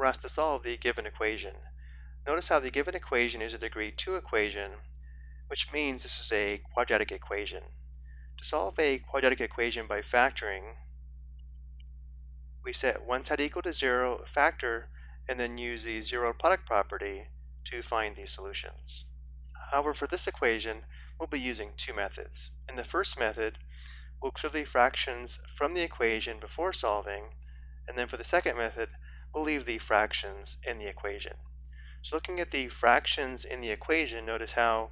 we're asked to solve the given equation. Notice how the given equation is a degree 2 equation, which means this is a quadratic equation. To solve a quadratic equation by factoring, we set one side equal to 0, factor, and then use the zero product property to find these solutions. However, for this equation, we'll be using two methods. In the first method, we'll clear the fractions from the equation before solving, and then for the second method, we'll leave the fractions in the equation. So looking at the fractions in the equation, notice how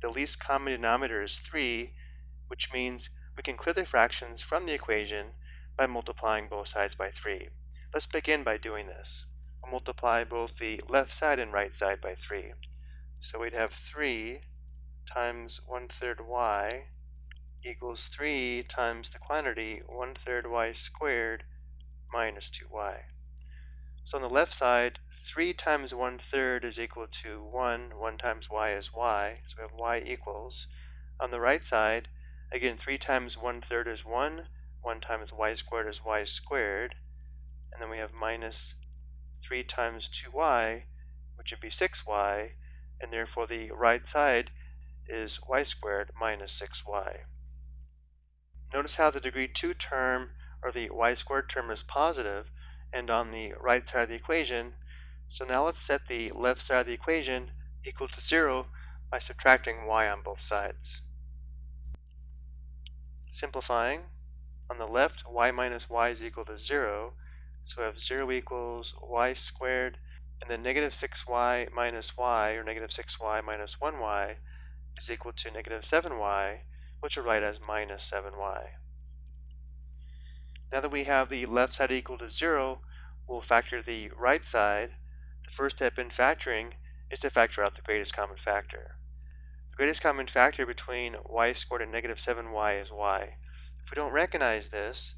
the least common denominator is 3, which means we can clear the fractions from the equation by multiplying both sides by 3. Let's begin by doing this. We'll multiply both the left side and right side by 3. So we'd have 3 times 1 third y equals 3 times the quantity 1 third y squared minus 2y. So on the left side, 3 times 1 third is equal to 1. 1 times y is y. So we have y equals. On the right side, again, 3 times 1 third is 1. 1 times y squared is y squared. And then we have minus 3 times 2y, which would be 6y. And therefore the right side is y squared minus 6y. Notice how the degree 2 term, or the y squared term, is positive, and on the right side of the equation. So now let's set the left side of the equation equal to 0 by subtracting y on both sides. Simplifying, on the left, y minus y is equal to 0, so we have 0 equals y squared, and then negative 6y minus y, or negative 6y minus 1y, is equal to negative 7y, which we'll write as minus 7y. Now that we have the left side equal to 0, we'll factor the right side. The first step in factoring is to factor out the greatest common factor. The greatest common factor between y squared and negative 7y is y. If we don't recognize this,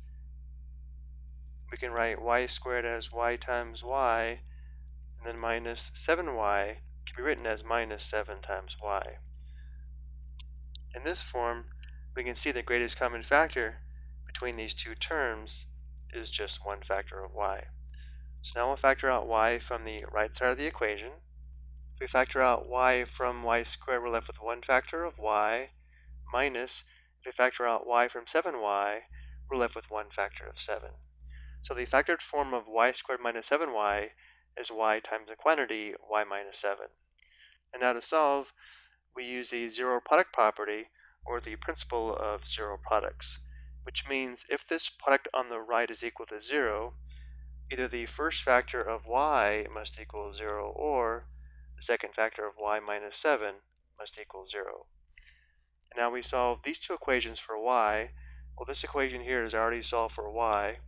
we can write y squared as y times y, and then minus 7y can be written as minus 7 times y. In this form, we can see the greatest common factor between these two terms is just one factor of y. So now we'll factor out y from the right side of the equation. If we factor out y from y squared, we're left with one factor of y minus, if we factor out y from 7y, we're left with one factor of 7. So the factored form of y squared minus 7y is y times the quantity y minus 7. And now to solve, we use the zero product property, or the principle of zero products, which means if this product on the right is equal to 0, either the first factor of y must equal 0, or the second factor of y minus 7 must equal 0. And now we solve these two equations for y. Well, this equation here is already solved for y,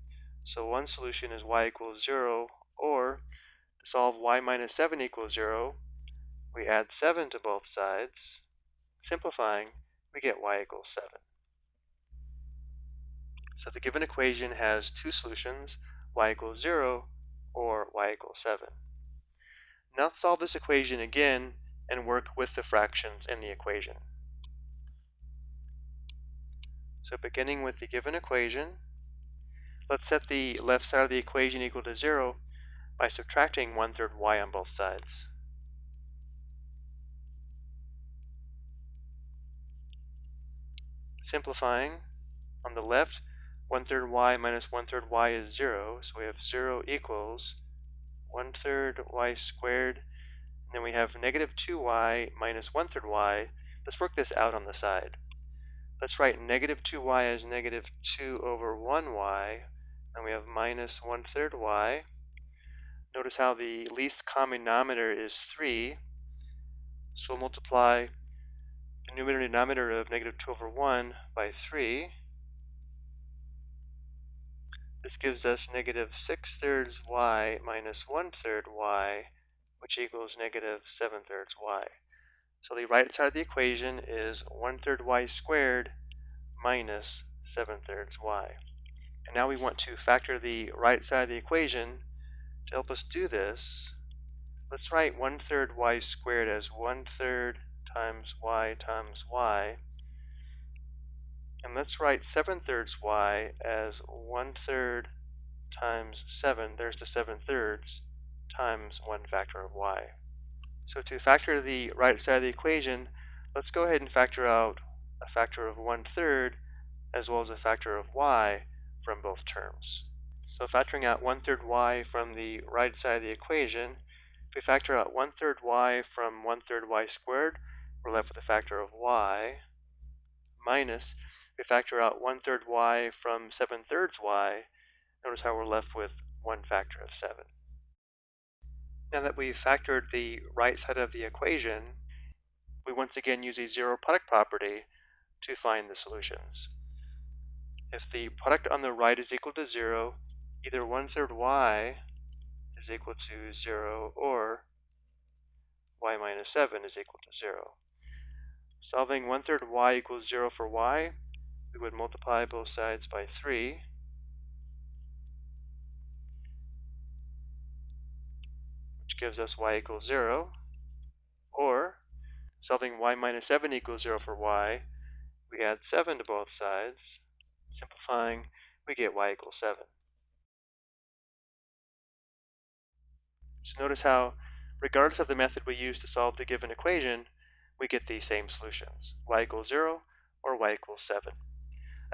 so one solution is y equals 0, or to solve y minus 7 equals 0, we add 7 to both sides. Simplifying, we get y equals 7. So the given equation has two solutions, y equals 0 or y equals 7. Now let's solve this equation again and work with the fractions in the equation. So beginning with the given equation, let's set the left side of the equation equal to 0 by subtracting 1 third y on both sides. Simplifying, on the left, 1 third y minus 1 third y is 0, so we have 0 equals 1 third y squared, and then we have negative 2y minus 1 third y. Let's work this out on the side. Let's write negative 2y as negative 2 over 1y, and we have minus 1 third y. Notice how the least common denominator is 3, so we'll multiply the numerator and denominator of negative 2 over 1 by 3. This gives us negative 6 thirds y minus 1 third y, which equals negative 7 thirds y. So the right side of the equation is 1 third y squared minus 7 thirds y. And now we want to factor the right side of the equation. To help us do this, let's write 1 third y squared as 1 third times y times y. And let's write 7 thirds y as 1 third times 7, there's the 7 thirds, times 1 factor of y. So to factor the right side of the equation, let's go ahead and factor out a factor of 1 third as well as a factor of y from both terms. So factoring out 1 third y from the right side of the equation, if we factor out 1 third y from 1 third y squared, we're left with a factor of y minus, we factor out 1 third y from 7 thirds y, notice how we're left with 1 factor of 7. Now that we've factored the right side of the equation, we once again use a zero product property to find the solutions. If the product on the right is equal to 0, either 1 third y is equal to 0 or y minus 7 is equal to 0. Solving 1 third y equals 0 for y, we would multiply both sides by 3. Which gives us y equals 0. Or, solving y minus 7 equals 0 for y, we add 7 to both sides. Simplifying, we get y equals 7. So notice how, regardless of the method we use to solve the given equation, we get the same solutions, y equals 0 or y equals 7.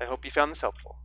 I hope you found this helpful.